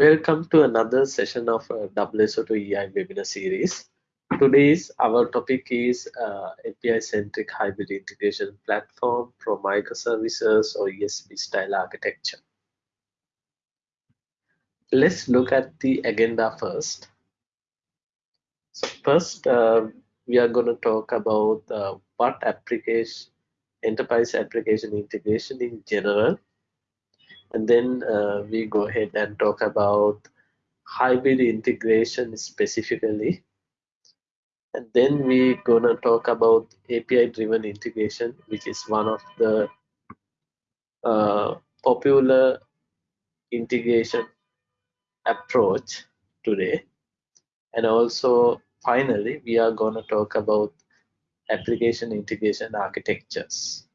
Welcome to another session of uh, WSO2 EI webinar series. Today's our topic is uh, API-centric hybrid integration platform for microservices or ESB style architecture. Let's look at the agenda first. So first, uh, we are going to talk about uh, what application enterprise application integration in general and then uh, we go ahead and talk about hybrid integration specifically. And then we gonna talk about API driven integration which is one of the uh, popular integration approach today. And also finally we are gonna talk about application integration architectures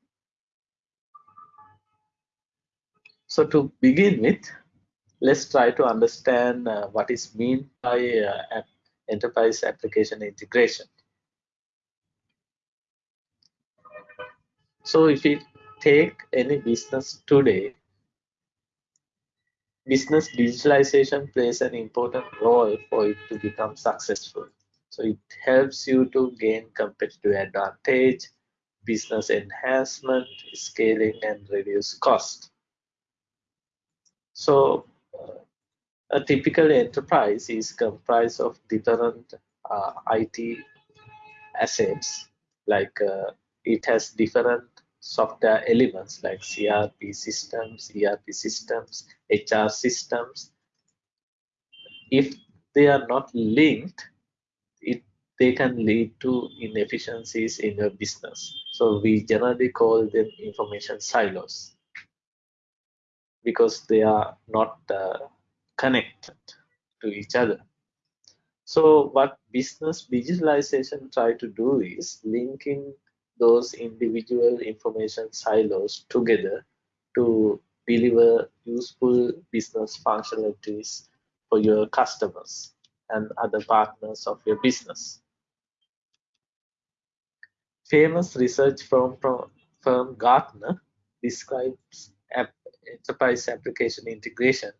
So to begin with, let's try to understand uh, what is meant by uh, enterprise application integration. So if we take any business today, business digitalization plays an important role for it to become successful. So it helps you to gain competitive advantage, business enhancement, scaling, and reduce cost. So uh, a typical enterprise is comprised of different uh, IT assets like uh, it has different software elements like CRP systems, ERP systems, HR systems. If they are not linked, it they can lead to inefficiencies in your business. So we generally call them information silos because they are not uh, connected to each other. So what business digitalization try to do is linking those individual information silos together to deliver useful business functionalities for your customers and other partners of your business. Famous research firm, firm Gartner describes enterprise application integration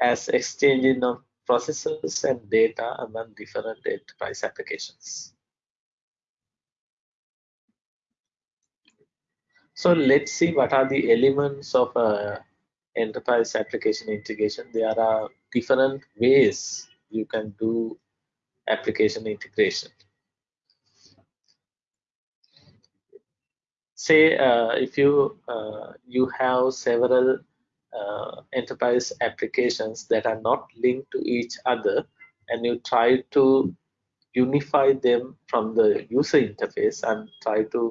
as exchanging of processes and data among different enterprise applications. So let's see what are the elements of uh, enterprise application integration. There are different ways you can do application integration say uh, if you uh, you have several uh, enterprise applications that are not linked to each other and you try to unify them from the user interface and try to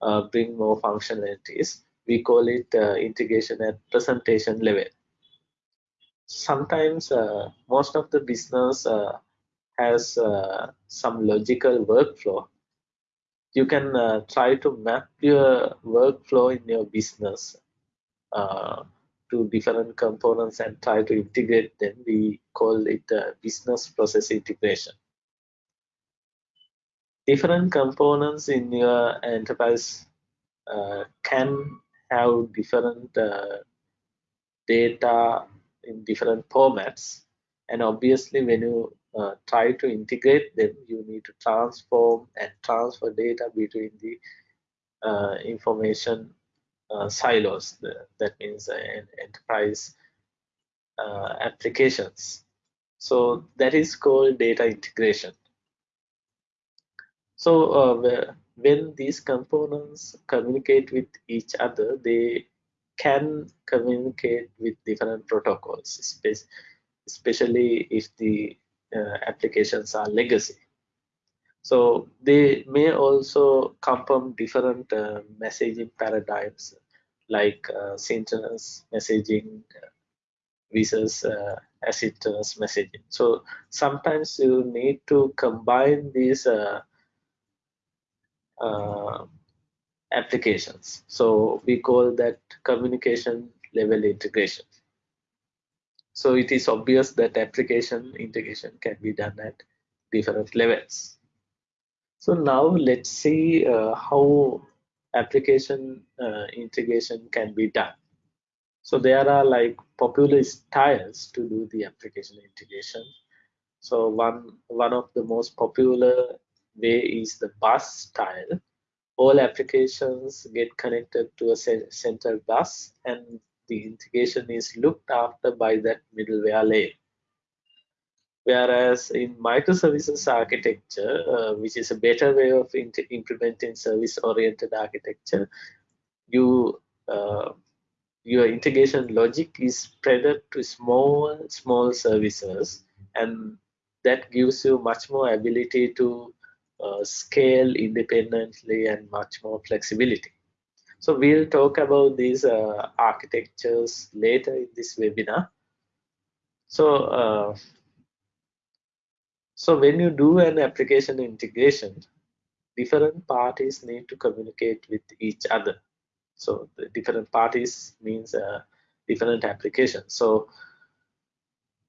uh, bring more functionalities we call it uh, integration at presentation level. Sometimes uh, most of the business has some logical workflow you can uh, try to map your workflow in your business uh, to different components and try to integrate them. We call it uh, business process integration. Different components in your enterprise uh, can have different uh, data in different formats and obviously when you uh, try to integrate them, you need to transform and transfer data between the uh, information uh, silos. that means enterprise uh, applications. So that is called data integration. So uh, when these components communicate with each other, they can communicate with different protocols, especially if the applications are legacy. So they may also come from different uh, messaging paradigms like uh, synchronous messaging versus uh, asynchronous messaging. So sometimes you need to combine these uh, uh, applications. So we call that communication level integration. So it is obvious that application integration can be done at different levels. So now let's see uh, how application uh, integration can be done. So there are like popular styles to do the application integration. So one one of the most popular way is the bus style. All applications get connected to a central bus and the integration is looked after by that middleware layer. Whereas in microservices architecture, uh, which is a better way of implementing service-oriented architecture, you uh, your integration logic is spread to small small services, and that gives you much more ability to uh, scale independently and much more flexibility. So we'll talk about these uh, architectures later in this webinar. So uh, so when you do an application integration, different parties need to communicate with each other. So the different parties means uh, different applications. So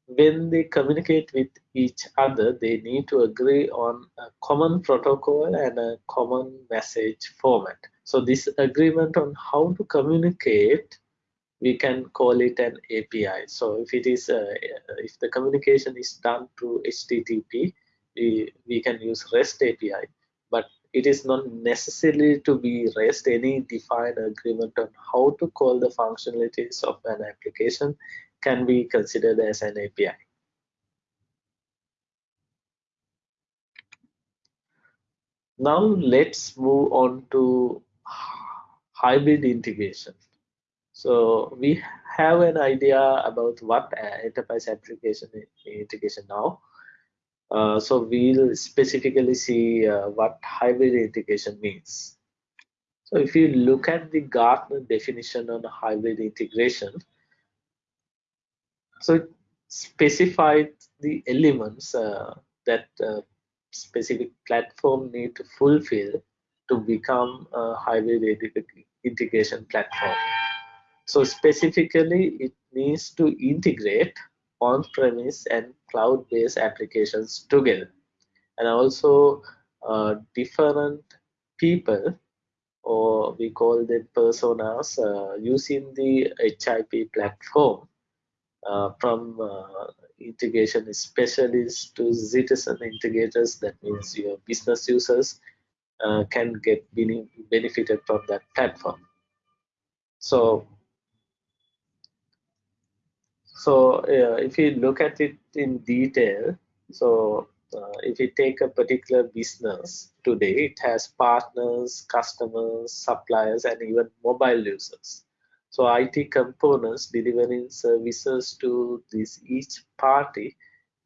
when they communicate with each other, they need to agree on a common protocol and a common message format. So this agreement on how to communicate we can call it an API. So if it is uh, if the communication is done through HTTP, we, we can use REST API, but it is not necessarily to be REST any defined agreement on how to call the functionalities of an application can be considered as an API. Now let's move on to hybrid integration. So we have an idea about what enterprise application integration now. Uh, so we'll specifically see uh, what hybrid integration means. So if you look at the Gartner definition on hybrid integration, so it specified the elements uh, that uh, specific platform need to fulfill to become a hybrid integration platform. So specifically, it needs to integrate on-premise and cloud-based applications together. And also uh, different people, or we call them personas, uh, using the HIP platform uh, from uh, integration specialists to citizen integrators, that means your business users uh, can get benefited from that platform. So so uh, if you look at it in detail, so uh, if you take a particular business today, it has partners, customers, suppliers, and even mobile users. So IT components delivering services to this each party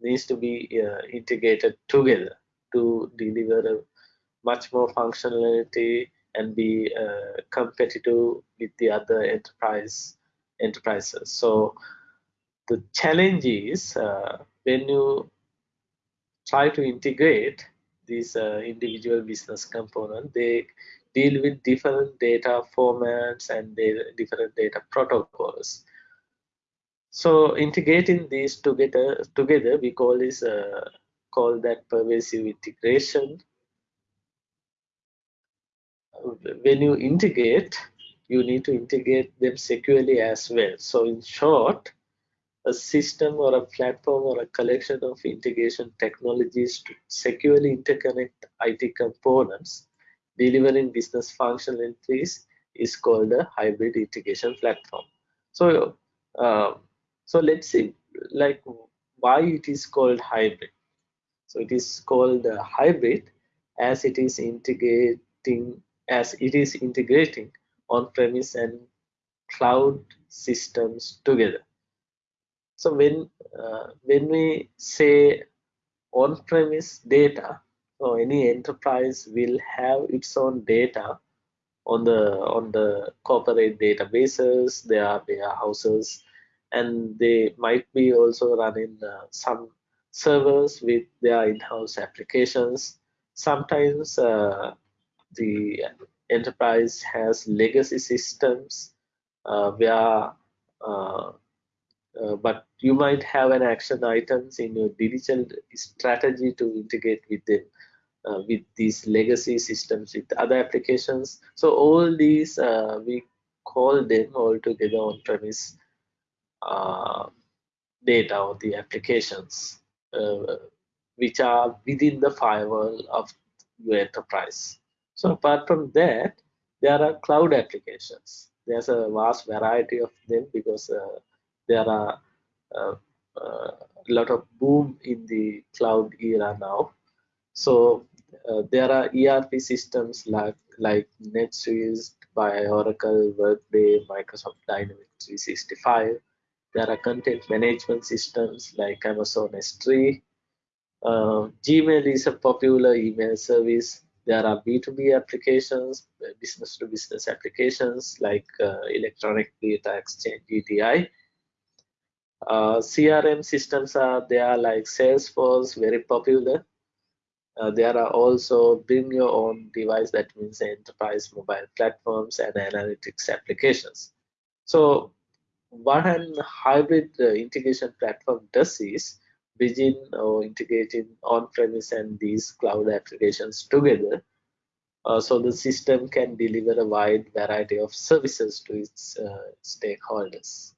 needs to be uh, integrated together to deliver much more functionality and be uh, competitive with the other enterprise enterprises. So the challenge is uh, when you try to integrate these uh, individual business component, they deal with different data formats and different data protocols. So integrating these together, together we call this uh, call that pervasive integration. When you integrate, you need to integrate them securely as well. So in short, a system or a platform or a collection of integration technologies to securely interconnect IT components delivering business functionalities is called a hybrid integration platform. So, uh, so let's see, like why it is called hybrid. So it is called hybrid as it is integrating as it is integrating on-premise and cloud systems together. So when uh, when we say on-premise data, or any enterprise will have its own data on the on the corporate databases, their warehouses, and they might be also running uh, some servers with their in-house applications. Sometimes uh, the enterprise has legacy systems uh, where uh, uh, but you might have an action items in your digital strategy to integrate with them uh, with these legacy systems with other applications so all these uh, we call them all together on premise uh, data or the applications uh, which are within the firewall of your enterprise. So apart from that, there are cloud applications. There's a vast variety of them because uh, there are uh, a lot of boom in the cloud era now. So uh, there are ERP systems like like NetSuite by Oracle, Workday, Microsoft Dynamics 365. There are content management systems like Amazon S3. Uh, Gmail is a popular email service. There are B2B applications, business to business applications like uh, Electronic Data Exchange, EDI. Uh, CRM systems are there like Salesforce, very popular. Uh, there are also bring your own device that means enterprise mobile platforms and analytics applications. So what an hybrid uh, integration platform does is bridging or integrating on-premise and these cloud applications together uh, so the system can deliver a wide variety of services to its uh, stakeholders.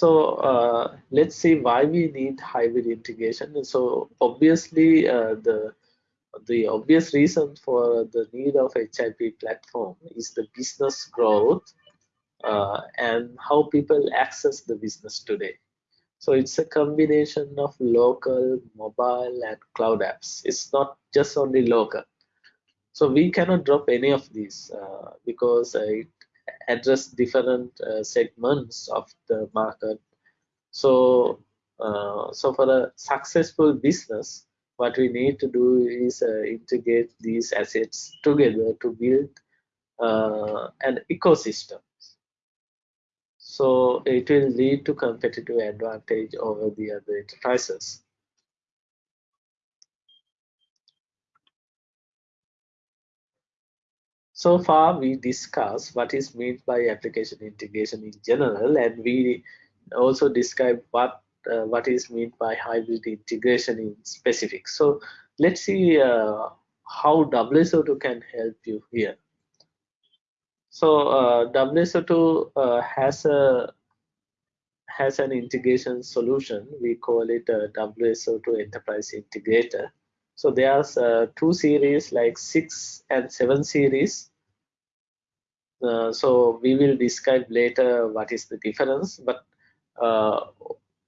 So uh, let's see why we need hybrid integration. So obviously uh, the the obvious reason for the need of HIP platform is the business growth uh, and how people access the business today. So it's a combination of local, mobile, and cloud apps. It's not just only local. So we cannot drop any of these uh, because it address different uh, segments of the market. So, uh, so for a successful business, what we need to do is uh, integrate these assets together to build uh, an ecosystem. So it will lead to competitive advantage over the other enterprises. So far, we discussed what is meant by application integration in general, and we also described what uh, what is meant by hybrid integration in specific. So let's see uh, how WSO2 can help you here. So uh, WSO2 uh, has a has an integration solution. We call it a WSO2 Enterprise Integrator. So there's uh, two series like six and seven series uh, so we will describe later what is the difference, but uh,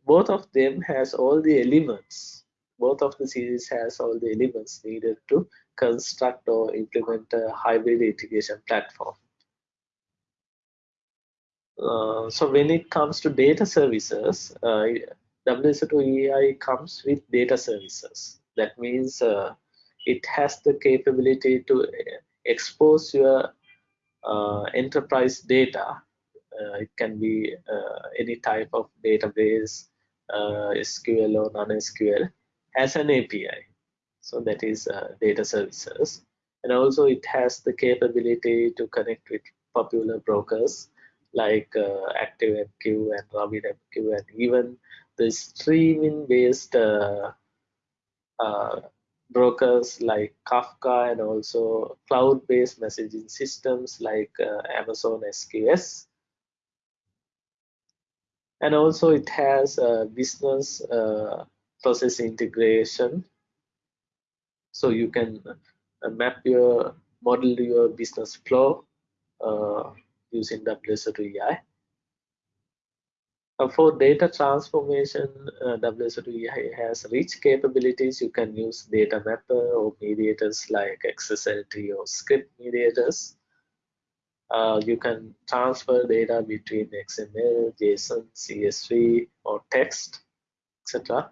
both of them has all the elements. Both of the series has all the elements needed to construct or implement a hybrid integration platform. Uh, so when it comes to data services, uh, WSO2 comes with data services. That means uh, it has the capability to expose your uh, enterprise data. Uh, it can be uh, any type of database, SQL or non-SQL, as an API. So that is data services. And also it has the capability to connect with popular brokers like uh, ActiveMQ and RabbitMQ and even the streaming based uh, uh, brokers like Kafka and also cloud-based messaging systems like uh, Amazon SQS. And also it has a business uh, process integration. So you can uh, map your model your business flow uh, using WSO2 for data transformation, uh, WSO2 has rich capabilities. You can use data mapper or mediators like XSLT or script mediators. Uh, you can transfer data between XML, JSON, CSV, or text, etc.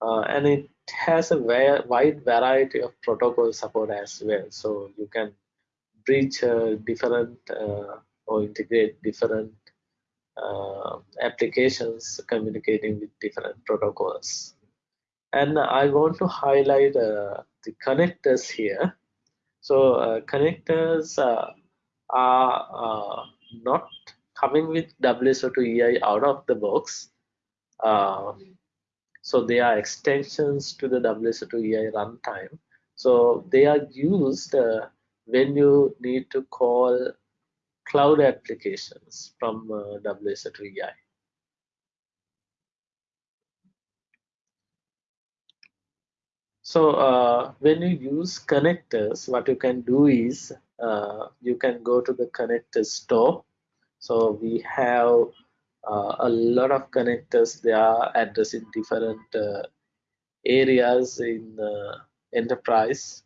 Uh, and it has a wide variety of protocol support as well. So you can bridge uh, different uh, or integrate different applications communicating with different protocols. And I want to highlight uh, the connectors here. So uh, connectors uh, are not coming with WSO2 EI out of the box. Uh, so they are extensions to the WSO2 EI runtime. So they are used uh, when you need to call cloud applications from uh, WSO2 EI. So uh, when you use connectors, what you can do is uh, you can go to the connector store. So we have uh, a lot of connectors they are addressing different uh, areas in uh, enterprise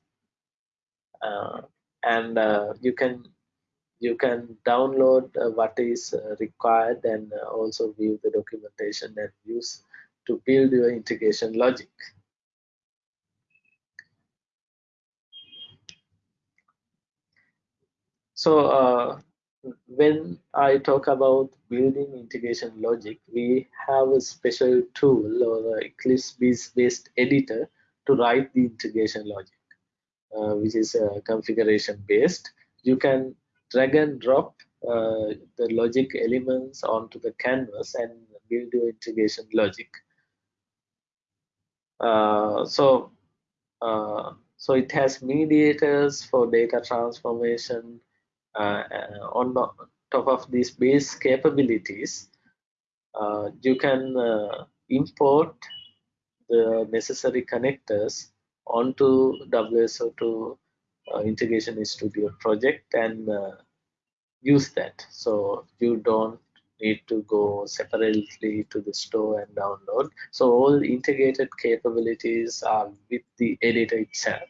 uh, and you can you can download uh, what is required and also view the documentation and use to build your integration logic so when I talk about building integration logic, we have a special tool or Eclipse-based editor to write the integration logic, uh, which is uh, configuration based. You can drag and drop uh, the logic elements onto the canvas and build your integration logic. Uh, so, uh, so it has mediators for data transformation, uh, uh, on top of these base capabilities, uh, you can import the necessary connectors onto WSO2 uh, Integration Studio project and uh, use that. So you don't need to go separately to the store and download. So all integrated capabilities are with the editor itself.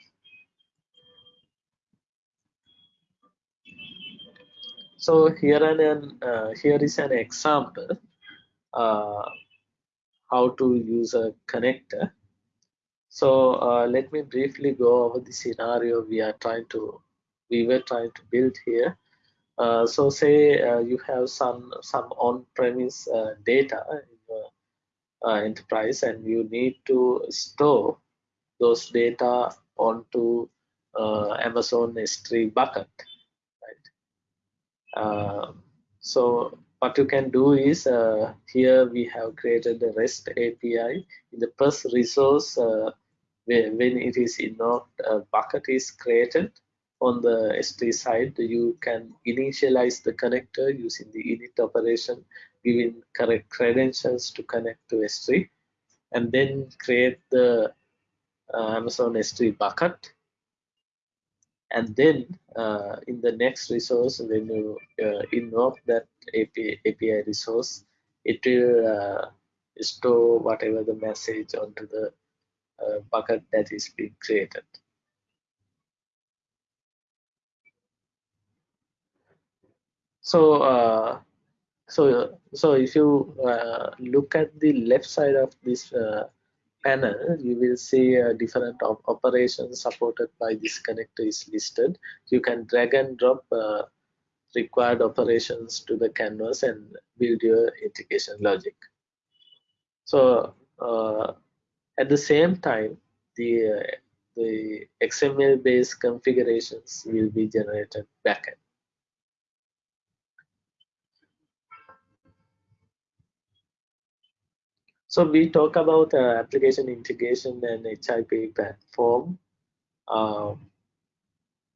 So here an uh, here is an example uh, how to use a connector. So uh, let me briefly go over the scenario we are trying to we were trying to build here. Uh, so say uh, you have some some on-premise uh, data in the enterprise and you need to store those data onto Amazon S3 bucket uh, so what you can do is uh, here we have created the REST API in the first resource uh, when, it is invoked a bucket is created on the S3 side you can initialize the connector using the init operation giving correct credentials to connect to S3 and then create the uh, Amazon S3 bucket. And then uh, in the next resource when you uh, invoke that API, API resource it will uh, store whatever the message onto the uh, bucket that is being created so uh, so so if you uh, look at the left side of this panel, you will see uh, different op operations supported by this connector is listed. You can drag and drop uh, required operations to the canvas and build your integration logic. So uh, at the same time, the uh, the XML-based configurations will be generated backend. So we talk about uh, application integration and HIP platform. Um,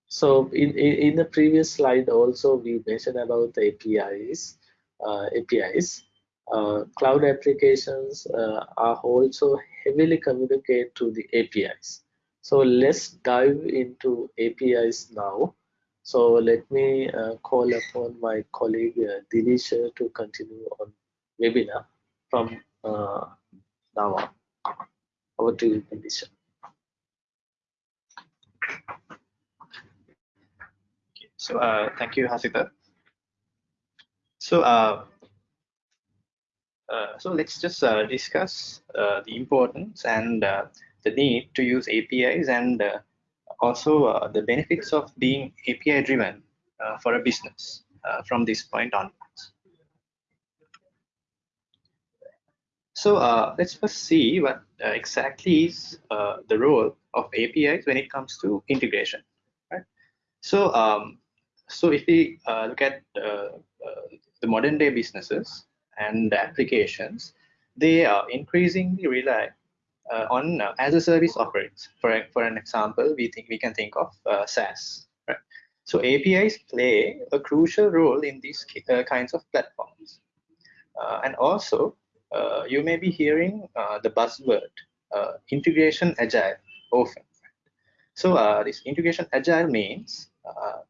so in, in, in, the previous slide also we mentioned about APIs. Uh, APIs. Uh, cloud applications uh, are also heavily communicate to the APIs. So let's dive into APIs now. So let me uh, call upon my colleague uh, Divisha to continue on webinar from uh, now over to you, Divisha. So uh, thank you, Hasita. So uh, so let's just uh, discuss uh, the importance and uh, the need to use APIs and uh, also the benefits of being API driven for a business from this point onwards. So let's first see what exactly is the role of APIs when it comes to integration. Right? So, um, so if we look at the modern day businesses and applications, they are increasingly rely uh, on uh, as a service offerings. For, for an example, we think we can think of uh, SaaS. Right? So APIs play a crucial role in these uh, kinds of platforms. Uh, and also, uh, you may be hearing the buzzword integration agile often. So this integration agile means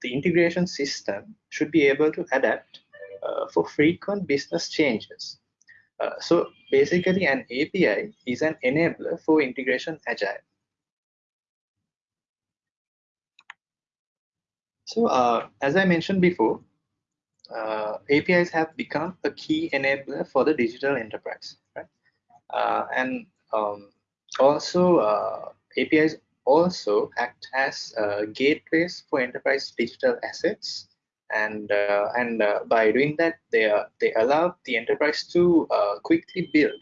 the integration system should be able to adapt for frequent business changes uh, so basically an API is an enabler for integration agile. So uh, as I mentioned before, uh, APIs have become a key enabler for the digital enterprise. Right? Uh, and um, also uh, APIs also act as gateways for enterprise digital assets and uh, and uh, by doing that they uh, they allow the enterprise to uh, quickly build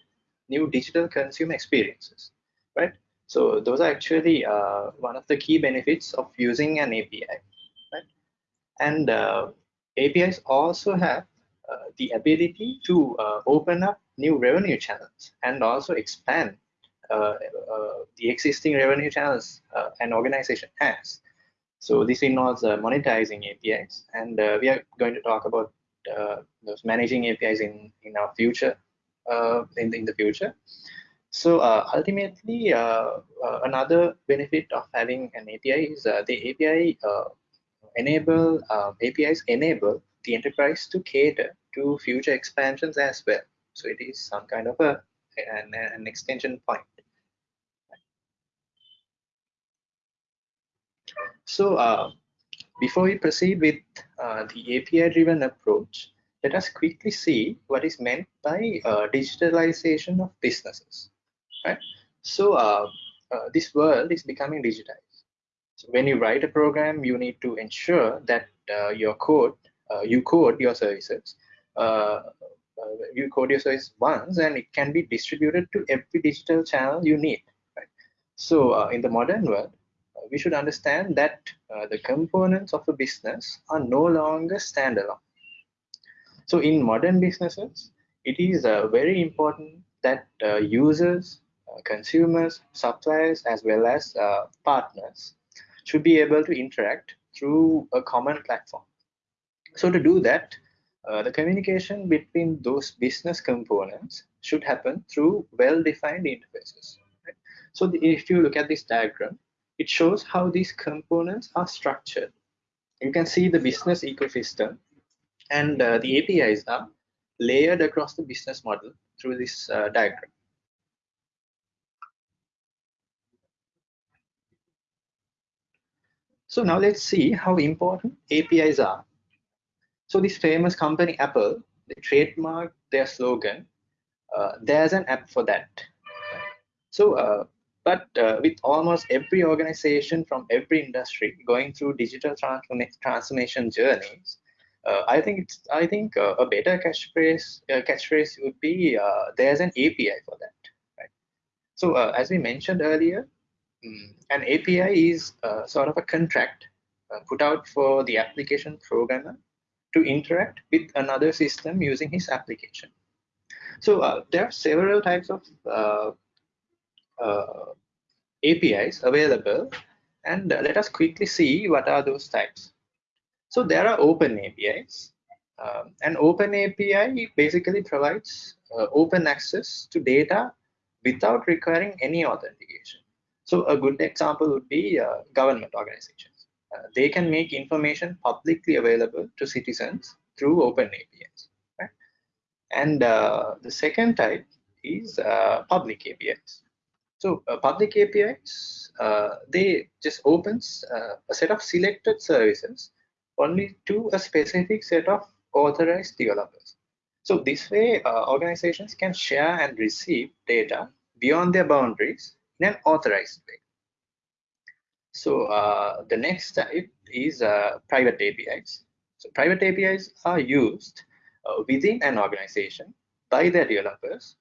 new digital consumer experiences right? So those are actually uh, one of the key benefits of using an api right? And uh, apis also have the ability to open up new revenue channels and also expand the existing revenue channels an organization has so this involves uh, monetizing APIs, and uh, we are going to talk about uh, those managing APIs in in our future, uh, in in the future. So uh, ultimately, uh, another benefit of having an API is the API enable APIs enable the enterprise to cater to future expansions as well. So it is some kind of a an, an extension point. So uh, before we proceed with uh, the API-driven approach, let us quickly see what is meant by uh, digitalization of businesses. Right? So uh, uh, this world is becoming digitized. So when you write a program, you need to ensure that uh, your code, you code your services, you code your service once, and it can be distributed to every digital channel you need. Right? So in the modern world, we should understand that uh, the components of a business are no longer standalone. So in modern businesses, it is uh, very important that uh, users, uh, consumers, suppliers, as well as uh, partners should be able to interact through a common platform. So to do that, uh, the communication between those business components should happen through well-defined interfaces. Right? So the, if you look at this diagram, it shows how these components are structured. You can see the business ecosystem and uh, the APIs are layered across the business model through this uh, diagram. So now let's see how important APIs are. So this famous company Apple, they trademarked their slogan, uh, there's an app for that. So uh, but uh, with almost every organization from every industry going through digital transformation journeys, uh, I think it's I think uh, a better catchphrase uh, catchphrase would be uh, there's an API for that. Right? So uh, as we mentioned earlier, um, an API is sort of a contract put out for the application programmer to interact with another system using his application. So there are several types of uh, APIs available and let us quickly see what are those types. So there are open APIs. Um, an open API basically provides uh, open access to data without requiring any authentication. So a good example would be uh, government organizations. Uh, they can make information publicly available to citizens through open APIs. Right? And uh, the second type is uh, public APIs. So uh, public APIs, uh, they just opens uh, a set of selected services only to a specific set of authorized developers. So this way, uh, organizations can share and receive data beyond their boundaries in an authorized way. So uh, the next type is uh, private APIs. So private APIs are used within an organization by their developers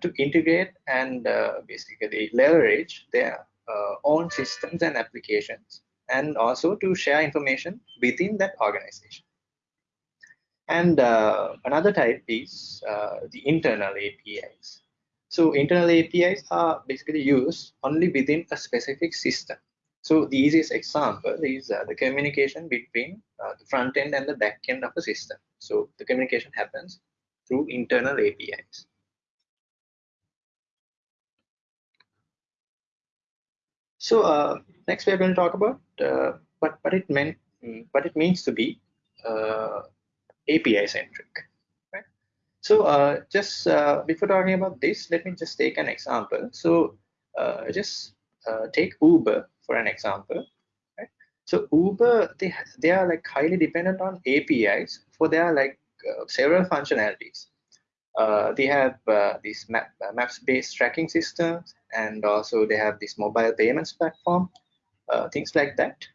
to integrate and uh, basically leverage their uh, own systems and applications and also to share information within that organization. And uh, another type is uh, the internal APIs. So internal APIs are basically used only within a specific system. So the easiest example is uh, the communication between uh, the front end and the back end of a system. So the communication happens through internal APIs. So uh, next we are going to talk about uh, what, what it meant, what it means to be uh, API centric. Right? So uh, just uh, before talking about this, let me just take an example. So uh, just take Uber for an example. Right? So Uber, they they are like highly dependent on APIs for their like several functionalities. Uh, they have uh, these map, uh, maps-based tracking systems, and also they have this mobile payments platform, uh, things like that.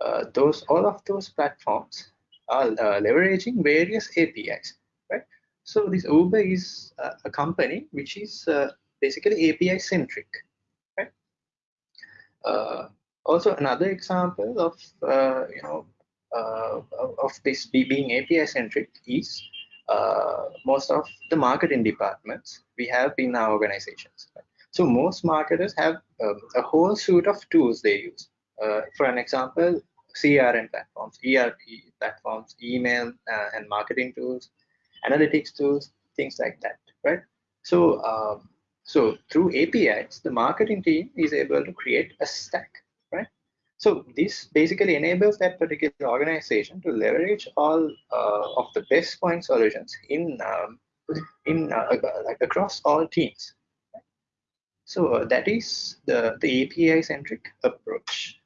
Uh, those all of those platforms are uh, leveraging various APIs, right? So this Uber is a company which is basically API centric, right? also, another example of you know of this being API centric is uh, most of the marketing departments we have in our organizations. So most marketers have um, a whole suite of tools they use. Uh, for an example, CRM platforms, ERP platforms, email uh, and marketing tools, analytics tools, things like that, right? So, um, so through APIs, the marketing team is able to create a stack so this basically enables that particular organization to leverage all uh, of the best point solutions in um, in uh, like across all teams. So uh, that is the the API centric approach.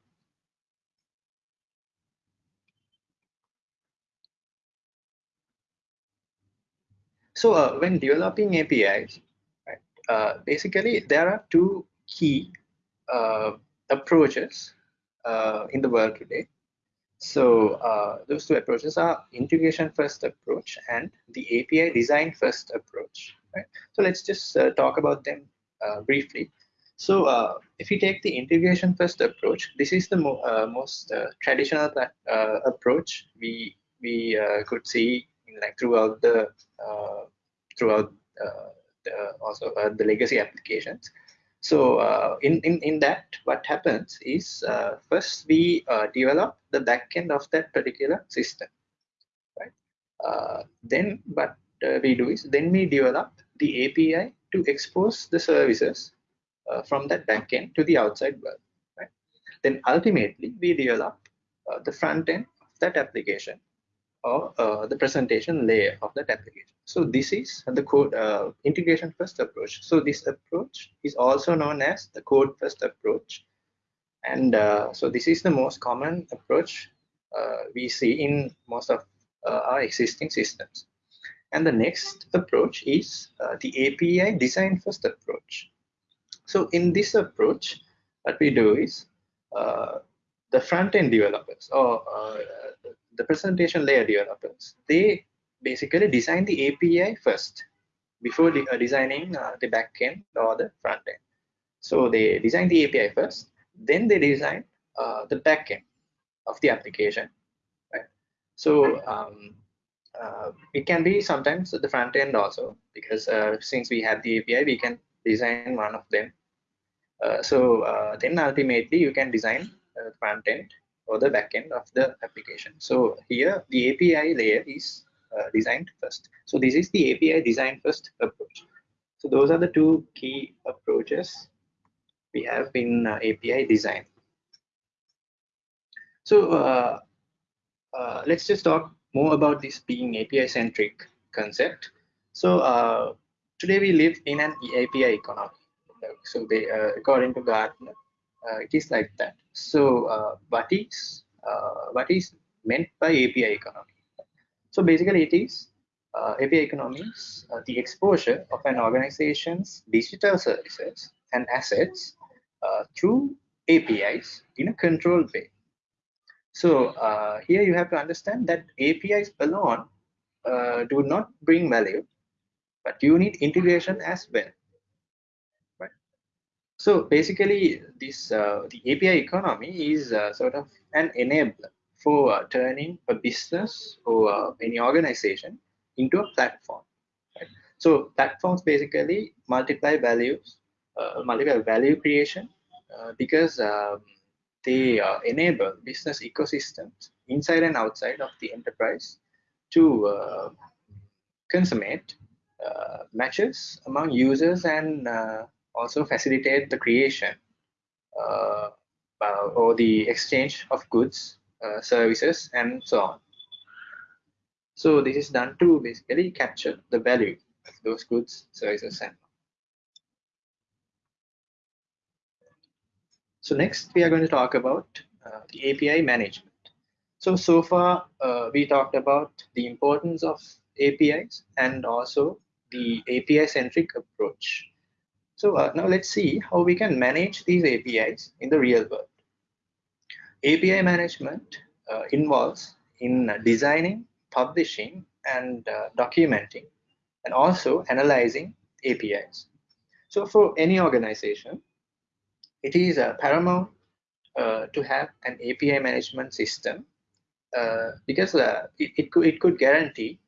So uh, when developing APIs, right, uh, basically there are two key uh, approaches uh, in the world today. So uh, those two approaches are integration first approach and the API design first approach. Right? So let's just uh, talk about them uh, briefly. So uh, if you take the integration first approach, this is the mo uh, most traditional approach we we could see in, like throughout the throughout the, also the legacy applications. So uh, in, in, in that, what happens is uh, first we uh, develop the backend of that particular system, right? Uh, then what uh, we do is then we develop the API to expose the services uh, from that backend to the outside world, right? Then ultimately we develop the front end of that application or uh, the presentation layer of that application. So this is the code uh, integration first approach. So this approach is also known as the code first approach. And uh, so this is the most common approach uh, we see in most of uh, our existing systems. And the next approach is uh, the API design first approach. So in this approach, what we do is the front-end developers or the presentation layer developers, they basically design the API first before de uh, designing uh, the backend or the front end. So they design the API first, then they design uh, the backend of the application. Right? So um, uh, it can be sometimes the front end also because uh, since we have the API, we can design one of them. Uh, so then ultimately you can design the front end or the backend of the application. So here the API layer is uh, designed first. So this is the API design first approach. So those are the two key approaches we have in uh, API design. So uh, uh let's just talk more about this being API centric concept. So uh, today we live in an API economy. So they, uh, according to Gartner, it is like that. So uh, what is uh, what is meant by API economy? So basically, it is uh, API economy is uh, the exposure of an organization's digital services and assets uh, through APIs in a controlled way. So uh, here you have to understand that APIs alone do not bring value, but you need integration as well. So basically, this uh, the API economy is uh, sort of an enabler for uh, turning a business or any organization into a platform. Right? So platforms basically multiply values, multiply value creation because um, they uh, enable business ecosystems inside and outside of the enterprise to uh, consummate uh, matches among users and also facilitate the creation or the exchange of goods, services, and so on. So this is done to basically capture the value of those goods, services, and so on. So, next we are going to talk about uh, the API management. So so far uh, we talked about the importance of APIs and also the API centric approach. So uh, now let's see how we can manage these APIs in the real world. API management uh, involves in designing publishing and uh, documenting and also analyzing APIs. So for any organization, it is uh, paramount uh, to have an API management system uh, because it, it, could, it could guarantee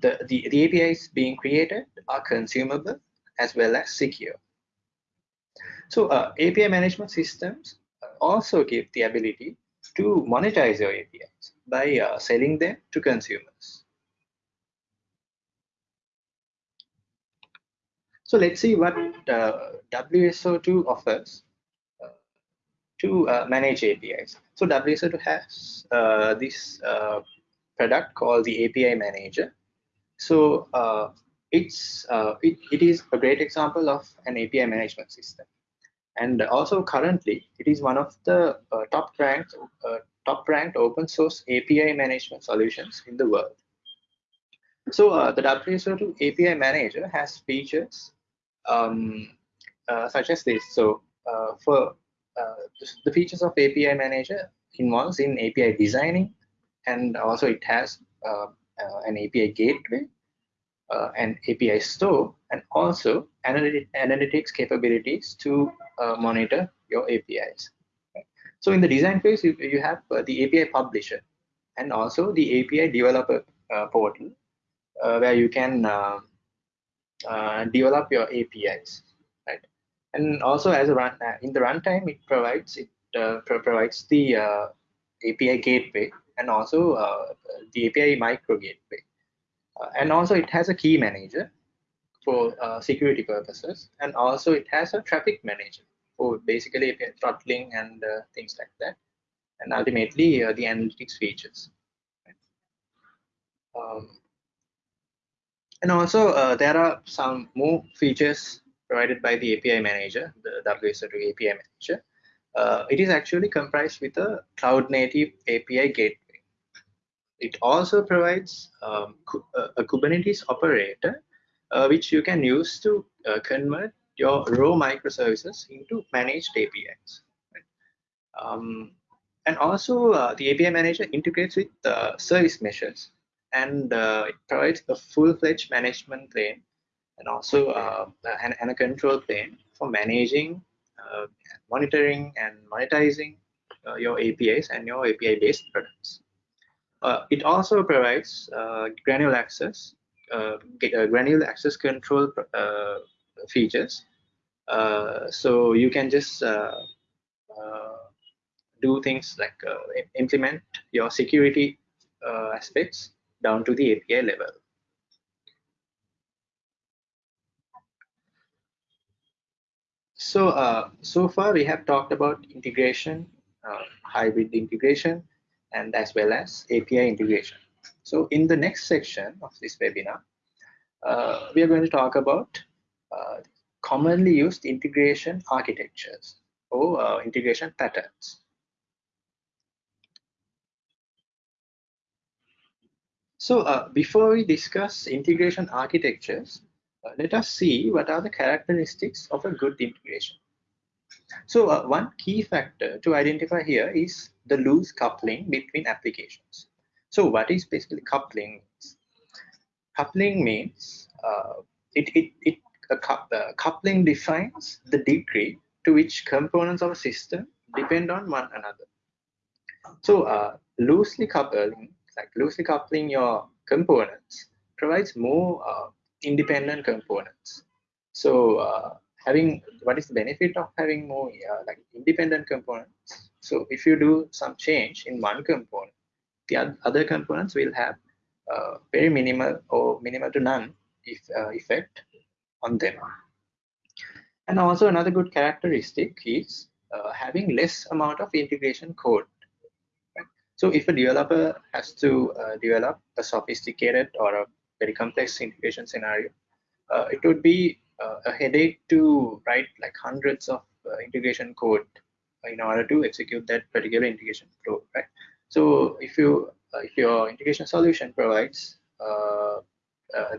the, the, the APIs being created are consumable as well as secure. So API management systems also give the ability to monetize your APIs by uh, selling them to consumers. So let's see what uh, WSO2 offers uh, to uh, manage APIs. So WSO2 has uh, this uh, product called the API Manager. So it's it, it is a great example of an API management system and also currently it is one of the uh, top ranked uh, top ranked open source API management solutions in the world. So uh, the WSO2 API manager has features um, uh, such as this. So uh, for uh, the features of API manager involves in API designing and also it has an API gateway uh, an API store and also analytics capabilities to uh, monitor your APIs. So in the design phase, you, you have uh, the API publisher and also the API developer uh, portal uh, where you can uh, develop your APIs, right? And also as a run in the runtime, it provides it pro provides the API gateway and also the API micro gateway and also it has a key manager for uh, security purposes. And also it has a traffic manager for basically throttling and uh, things like that. And ultimately the analytics features. Um, and also uh, there are some more features provided by the API manager, the WSO2 API manager. Uh, it is actually comprised with a cloud native API gateway it also provides um, uh, a Kubernetes operator, uh, which you can use to uh, convert your raw microservices into managed APIs. Um, and also, uh, the API manager integrates with uh, service meshes, and uh, it provides a full-fledged management plane and also and, and, a control plane for managing, monitoring, and monetizing your APIs and your API-based products. Uh, it also provides uh, granular access, uh, uh granular access control uh, features. Uh, so you can just do things like implement your security aspects down to the API level. So, so far we have talked about integration, hybrid integration, and as well as API integration. So in the next section of this webinar, uh, we are going to talk about uh, commonly used integration architectures or uh, integration patterns. So uh, before we discuss integration architectures, uh, let us see what are the characteristics of a good integration. So uh, one key factor to identify here is the loose coupling between applications. So what is basically coupling? Coupling means uh, it, it, it uh, coupling defines the degree to which components of a system depend on one another. So uh, loosely coupling, like loosely coupling your components provides more uh, independent components. So uh, having what is the benefit of having more uh, like independent components? So if you do some change in one component, the other components will have uh, very minimal or minimal to none if, uh, effect on them. And also another good characteristic is uh, having less amount of integration code. Right? So if a developer has to uh, develop a sophisticated or a very complex integration scenario, uh, it would be a headache to write like hundreds of uh, integration code in order to execute that particular integration flow, right? So if you if your integration solution provides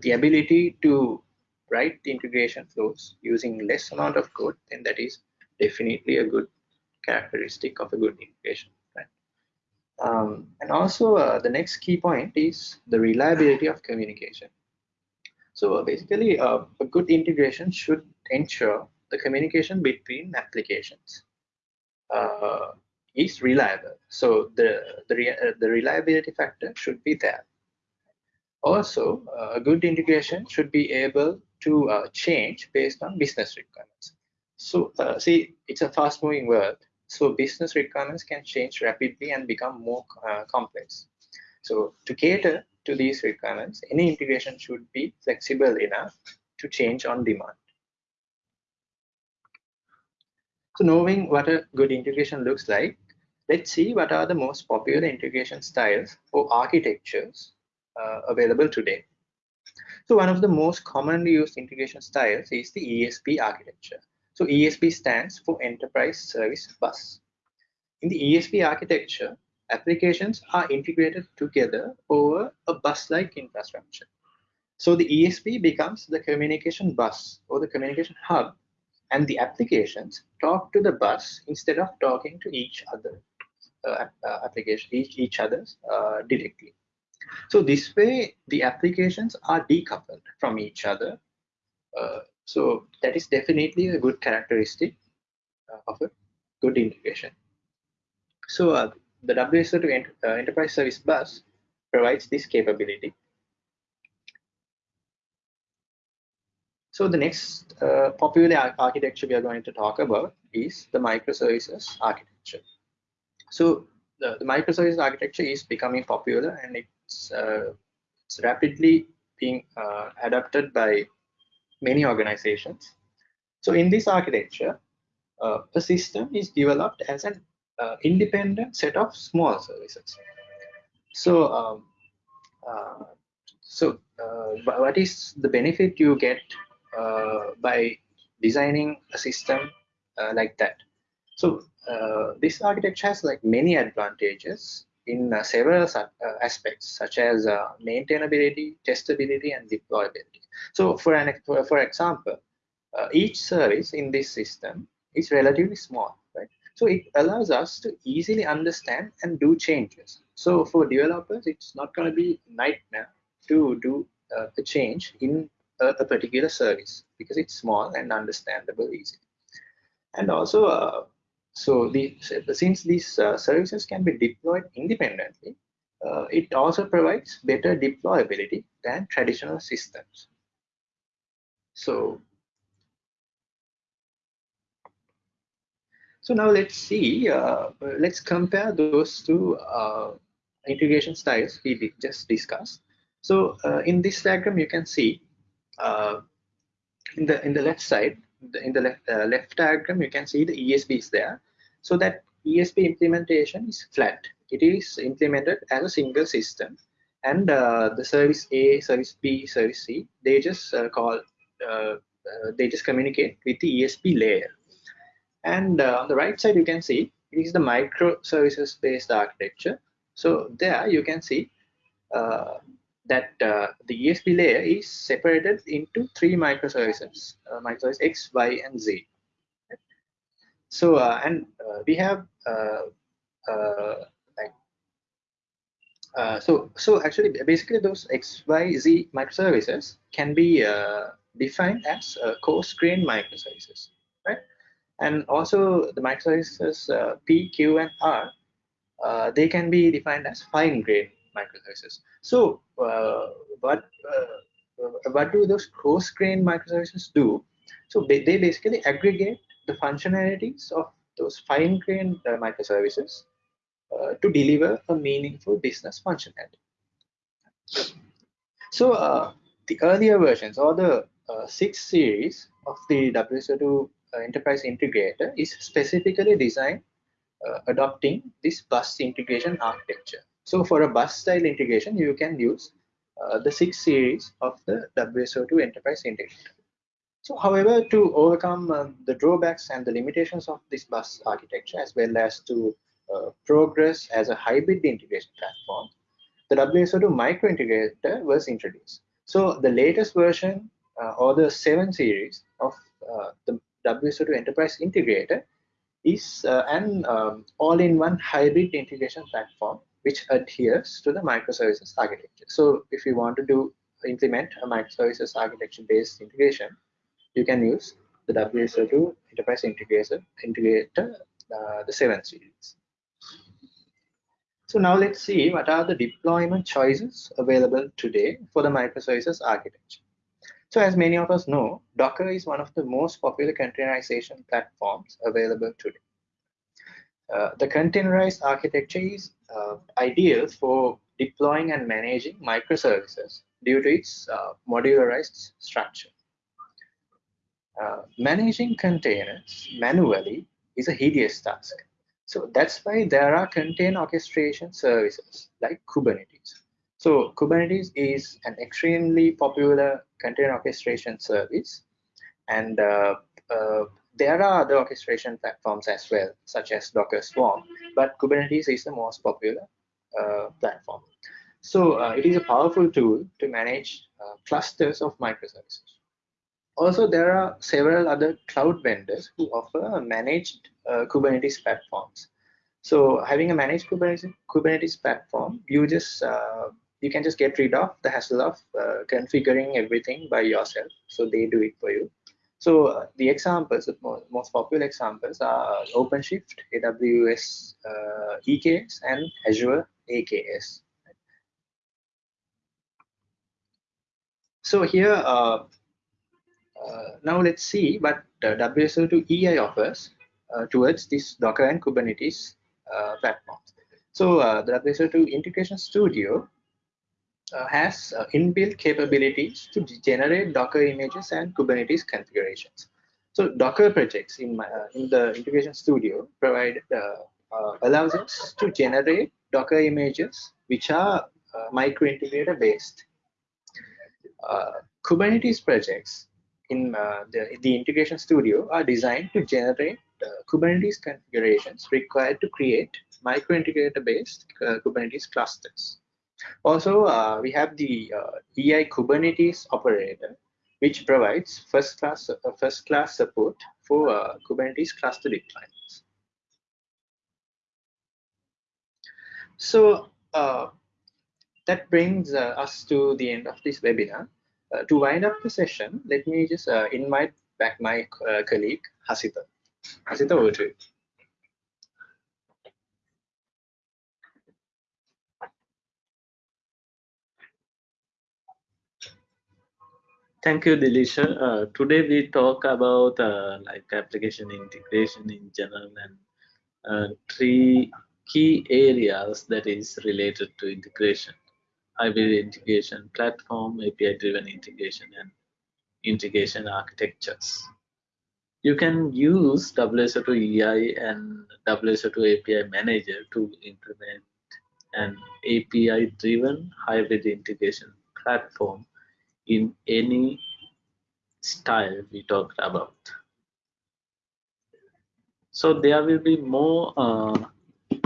the ability to write the integration flows using less amount of code, then that is definitely a good characteristic of a good integration. Right? Um, and also uh, the next key point is the reliability of communication. So uh, basically uh, a good integration should ensure the communication between applications uh, is reliable. So the, the, re the reliability factor should be there. Also, a good integration should be able to uh, change based on business requirements. So uh, see, it's a fast moving world. So business requirements can change rapidly and become more uh, complex. So to cater to these requirements, any integration should be flexible enough to change on demand. So knowing what a good integration looks like, let's see what are the most popular integration styles or architectures uh, available today. So one of the most commonly used integration styles is the ESB architecture. So ESB stands for Enterprise Service Bus. In the ESB architecture, applications are integrated together over a bus-like infrastructure. So the ESB becomes the communication bus or the communication hub, and the applications talk to the bus instead of talking to each other uh, uh, application each, each others uh, directly. So this way, the applications are decoupled from each other. Uh, so that is definitely a good characteristic uh, of a good integration. So the WSO2 ent uh, Enterprise Service Bus provides this capability. So the next uh, popular ar architecture we are going to talk about is the microservices architecture. So the, the microservices architecture is becoming popular and it's, uh, it's rapidly being uh, adopted by many organizations. So in this architecture, uh, a system is developed as an uh, independent set of small services. So, um, uh, so uh, what is the benefit you get by designing a system like that? So this architecture has like many advantages in uh, several uh, aspects such as uh, maintainability, testability, and deployability. So for, an, for, for example, uh, each service in this system is relatively small, right? So it allows us to easily understand and do changes. So for developers, it's not going to be nightmare to do uh, a change in a, a, particular service because it's small and understandable easily. And also uh, so the, since these uh, services can be deployed independently, uh, it also provides better deployability than traditional systems. So, so now let's see, uh, let's compare those two uh, integration styles we just discussed. So uh, in this diagram, you can see in the in the left side, in the left, left diagram, you can see the ESB is there. So that ESB implementation is flat. It is implemented as a single system. And uh, the service A, service B, service C, they just uh, call, uh they just communicate with the ESB layer. And uh, on the right side, you can see it is the microservices based architecture. So there you can see uh, that uh, the ESB layer is separated into three microservices, uh, microservice X, Y, and Z. So uh, and uh, we have uh, like so so actually basically those X, Y, Z microservices can be defined as coarse grain microservices, right? And also the microservices P, Q, and R uh, they can be defined as fine grained microservices. So uh, what uh, what do those coarse-grained microservices do? So they, they basically aggregate the functionalities of those fine-grained uh, microservices uh, to deliver a meaningful business functionality. So uh, the earlier versions or the uh, six series of the WSO2 uh, Enterprise Integrator is specifically designed uh, adopting this bus integration architecture. So for a bus style integration, you can use uh, the six series of the WSO2 Enterprise Integrator. So however, to overcome uh, the drawbacks and the limitations of this bus architecture, as well as to uh, progress as a hybrid integration platform, the WSO2 micro integrator was introduced. So the latest version uh, or the 7 series of uh, the WSO2 Enterprise Integrator is uh, an um, all-in-one hybrid integration platform which adheres to the microservices architecture. So if you want to do implement a microservices architecture based integration, you can use the WSO2 Enterprise Integrator, integrator uh, the 7 series. So now let's see what are the deployment choices available today for the microservices architecture. So as many of us know, Docker is one of the most popular containerization platforms available today. Uh, the containerized architecture is uh, ideal for deploying and managing microservices due to its uh, modularized structure. Uh, managing containers manually is a hideous task. So that's why there are container orchestration services like Kubernetes. So Kubernetes is an extremely popular container orchestration service. And uh, uh, there are other orchestration platforms as well, such as Docker Swarm, but Kubernetes is the most popular uh, platform. So uh, it is a powerful tool to manage uh, clusters of microservices. Also, there are several other cloud vendors who offer managed uh, Kubernetes platforms. So having a managed Kubernetes, Kubernetes platform, you just you can just get rid of the hassle of uh, configuring everything by yourself. So they do it for you. So uh, the examples, the most, popular examples are OpenShift, AWS uh, EKS, and Azure AKS. So here, uh, uh, now let's see what WSO2 EI offers uh, towards this Docker and Kubernetes platforms. So the WSO2 Integration Studio uh, has uh, inbuilt capabilities to generate Docker images and Kubernetes configurations. So Docker projects in, my, uh, in the Integration Studio provide uh, uh, allows us to generate Docker images which are uh, micro-integrator based. Kubernetes projects in the, the Integration Studio are designed to generate Kubernetes configurations required to create micro-integrator based Kubernetes clusters. Also, uh, we have the uh, EI Kubernetes operator, which provides first class uh, first class support for uh, Kubernetes cluster deployments. So uh, that brings uh, us to the end of this webinar. to wind up the session, let me just invite back my colleague Hasita. Hasita, over to you. Thank you, Dilisha. Uh, today we talk about uh, like application integration in general and uh, three key areas that is related to integration. Hybrid integration platform, API-driven integration, and integration architectures. You can use WSO2 EI and WSO2 API Manager to implement an API-driven hybrid integration platform in any style we talked about. So there will be more uh,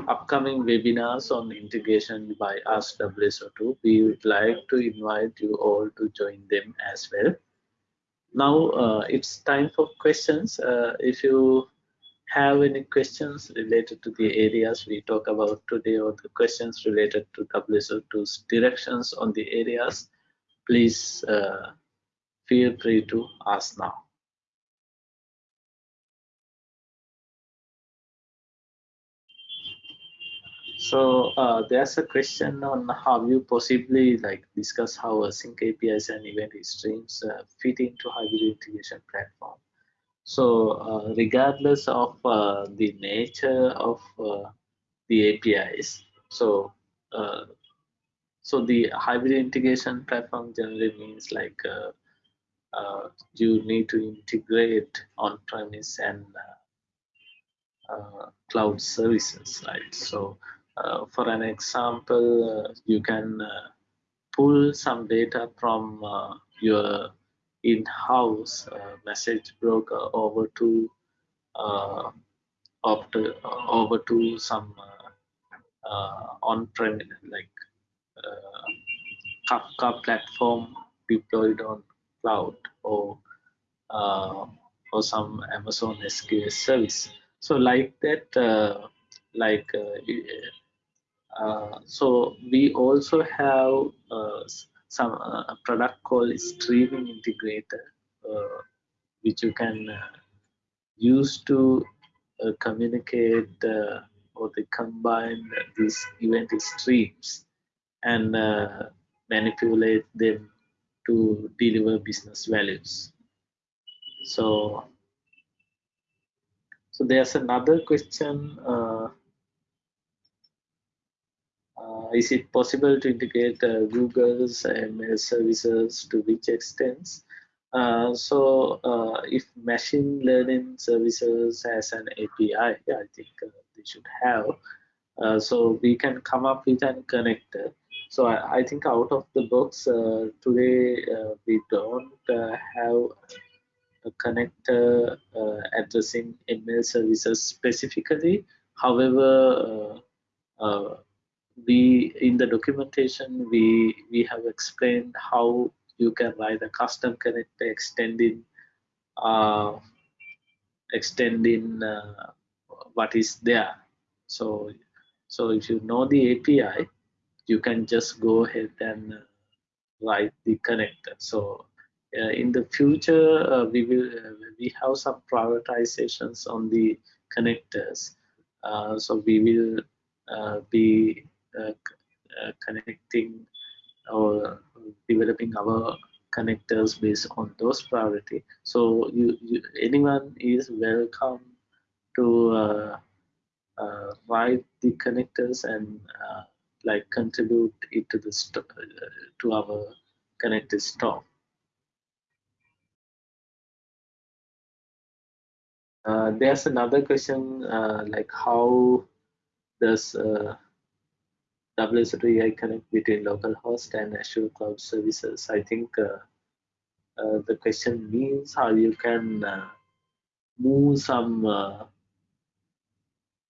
upcoming webinars on integration by us WSO2. We would like to invite you all to join them as well. Now uh, it's time for questions. Uh, if you have any questions related to the areas we talk about today or the questions related to WSO2's directions on the areas, please uh, feel free to ask now. So uh, there's a question on how you possibly like discuss how async APIs and event streams uh, fit into hybrid integration platform. So uh, regardless of uh, the nature of uh, the APIs, so uh, so the hybrid integration platform generally means like uh, uh, you need to integrate on-premise and uh, cloud services, right? So uh, for an example, uh, you can uh, pull some data from your in-house message broker over to over to some on-prem like Kafka platform deployed on cloud or uh, or some Amazon SQS service. So like that, uh, like uh, uh, so we also have uh, some uh, product called streaming integrator uh, which you can uh, use to communicate or they combine these event streams and manipulate them to deliver business values so so there's another question uh, is it possible to integrate uh, Google's ML services to which extent? Uh, so uh, if machine learning services has an API, I think uh, they should have. Uh, so we can come up with an connector. So I, I think out of the box uh, today uh, we don't uh, have a connector addressing ML services specifically. However, we in the documentation we we have explained how you can write a custom connector extending uh, extending uh, what is there so so if you know the api you can just go ahead and uh, write the connector. So uh, in the future uh, we will uh, we have some prioritizations on the connectors. So we will be uh, uh, connecting or developing our connectors based on those priority. So you, you anyone is welcome to uh, uh, write the connectors and uh, like contribute it to the uh, to our connector store there's another question like how does WSO2 EI connect between localhost and Azure Cloud Services. I think uh, uh, the question means how you can uh, move some uh,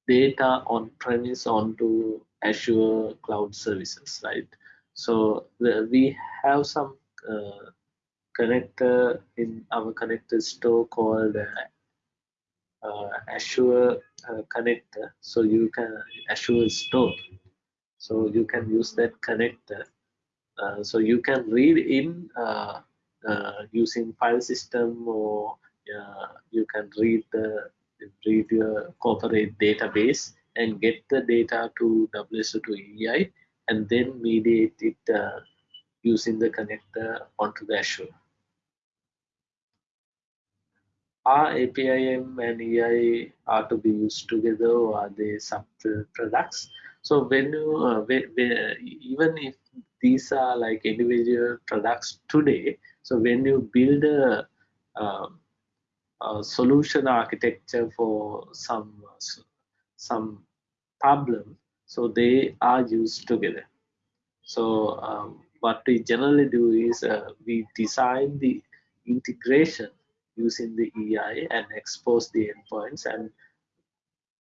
data on premise onto Azure Cloud Services, right? So the, we have some uh, connector in our connector store called uh, Azure connector. So you can Azure store so you can use that connector uh, so you can read in uh, uh, using file system or uh, you can read the read your corporate database and get the data to WSO2 EI and then mediate it uh, using the connector onto the Azure. Are APIM and EI are to be used together or are they sub products? So when you uh, when, when, even if these are like individual products today, so when you build a, um, a solution architecture for some some problem, so they are used together. So um, what we generally do is uh, we design the integration using the EI and expose the endpoints and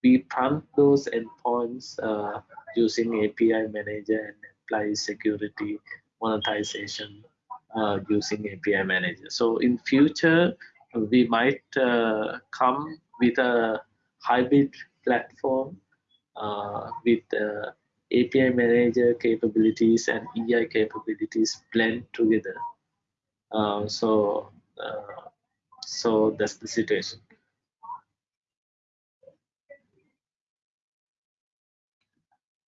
we prompt those endpoints uh, using API manager and apply security monetization uh, using API manager. So in future, we might uh, come with a hybrid platform uh, with uh, API manager capabilities and EI capabilities blend together. Uh, so, so that's the situation.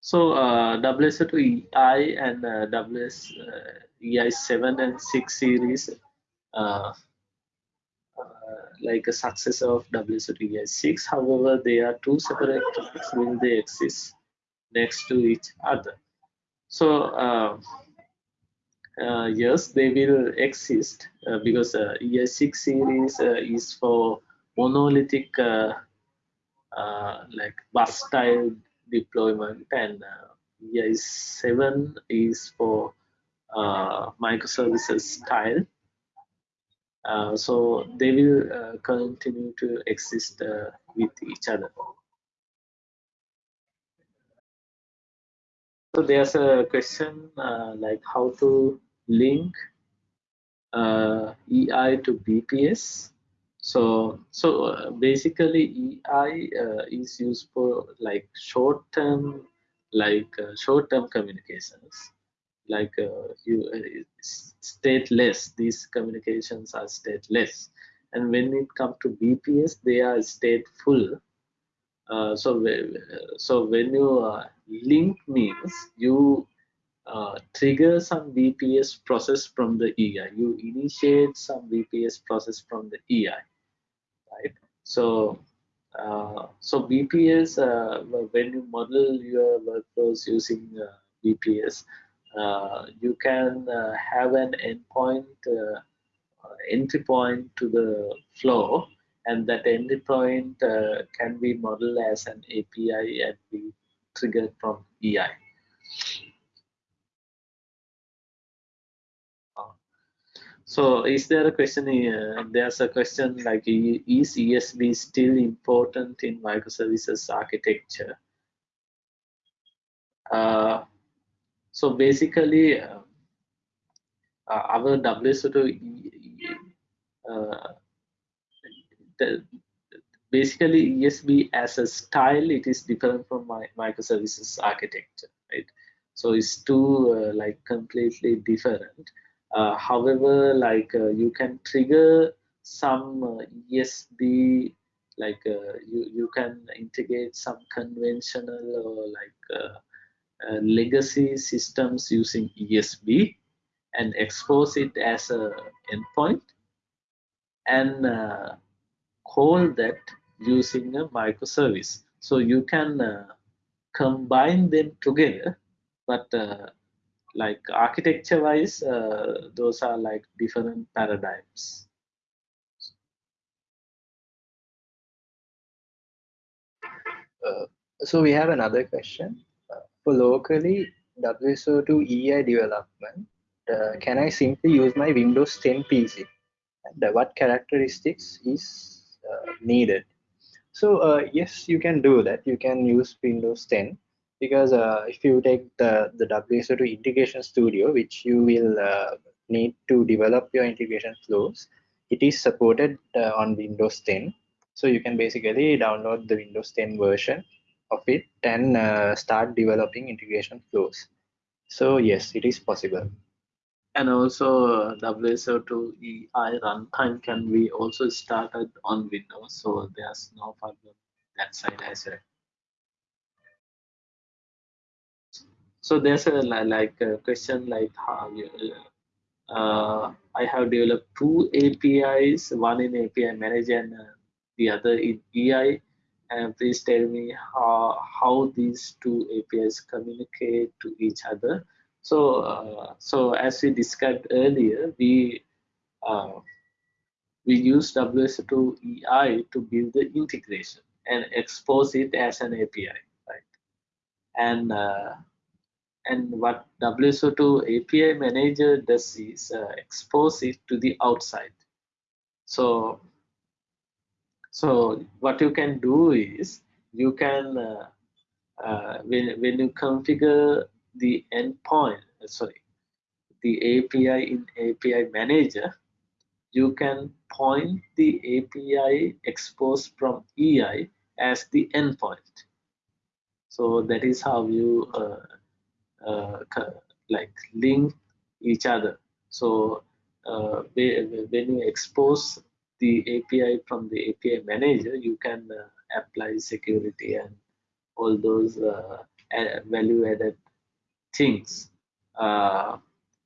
So uh, WSO2EI and uh, WS uh, EI7 and 6 series uh, uh, like a successor of WSO2EI6. However, they are two separate tracks when they exist next to each other. So uh, uh, yes, they will exist uh, because uh, EI6 series uh, is for monolithic uh, uh, like bus style deployment and EI7 is for microservices style. So they will continue to exist with each other. So there's a question uh, like how to link uh, EI to BPS. So so uh, basically EI uh, is used for like short-term like uh, short-term communications like uh, you stateless these communications are stateless and when it comes to bps they are stateful uh, so so when you uh, link means you uh, trigger some BPS process from the EI. You initiate some BPS process from the EI, right? So uh, so BPS uh, when you model your workflows using BPS, you can have an endpoint entry point to the flow and that endpoint uh, can be modeled as an API and be triggered from EI. Uh, so is there a question here? There's a question like, is ESB still important in microservices architecture? Uh, so basically, uh, our WSO2 uh, the, basically ESB as a style, it is different from my microservices architecture, right? So it's two uh, like completely different. Uh, however, like uh, you can trigger some ESB, like uh, you you can integrate some conventional or like uh, legacy systems using ESB and expose it as a endpoint and call that using a microservice. So you can uh, combine them together, but uh, like architecture wise, uh, those are like different paradigms. Uh, so we have another question. Uh, for locally WSO2 EI development, uh, can I simply use my Windows 10 PC? And what characteristics is uh, needed. So uh, yes, you can do that. You can use Windows 10 because uh, if you take the, the WSO2 Integration Studio, which you will need to develop your integration flows, it is supported on Windows 10. So you can basically download the Windows 10 version of it and uh, start developing integration flows. So yes, it is possible and also uh, WSO2EI runtime can be also started on Windows, so there's no problem that side as well. So there's a like a question like how you, uh, I have developed two APIs, one in API Manager and uh, the other in EI. And please tell me how how these two APIs communicate to each other so, uh, so as we described earlier, we uh, we use WSO2EI to build the integration and expose it as an API, right? And uh, and what WSO2 API manager does is uh, expose it to the outside. So so what you can do is you can uh, uh, when when you configure the endpoint, uh, sorry, the API in API manager, you can point the API exposed from EI as the endpoint. So that is how you uh, uh, like link each other. So uh, when you expose the API from the API manager, you can uh, apply security and all those uh, value added things. Uh,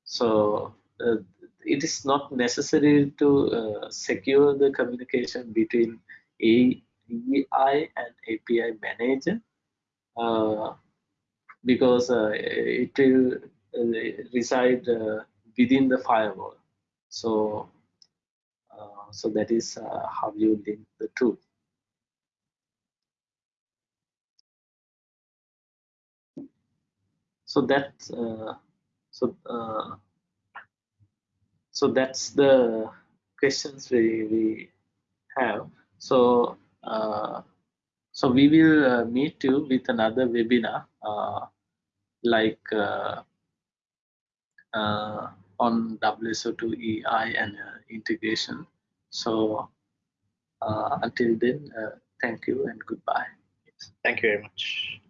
so uh, it is not necessary to uh, secure the communication between API and API manager uh, because it will reside within the firewall. So, so that is how you link the two. So that so so that's the questions we, we have so uh, so we will uh, meet you with another webinar uh, like uh, uh, on WSO2 EI and uh, integration so uh, until then uh, thank you and goodbye. Thank you very much